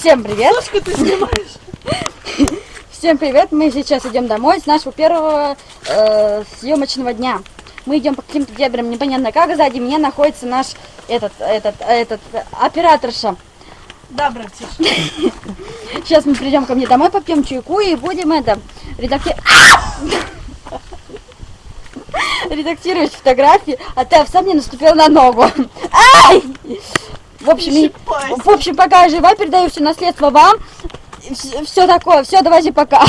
Всем привет! Сашка, ты снимаешь? Всем привет! Мы сейчас идем домой с нашего первого э, съемочного дня. Мы идем по каким-то дебрям, непонятно как. Сзади меня находится наш этот, этот, этот операторша. Да, братиш. Сейчас мы придем ко мне домой, попьем чайку и будем это редакти... редактировать фотографии, а ты сам мне наступил на ногу. Ай! В общем, и, в общем, пока я жива, передаю все наследство вам. Все такое. Все, давайте пока.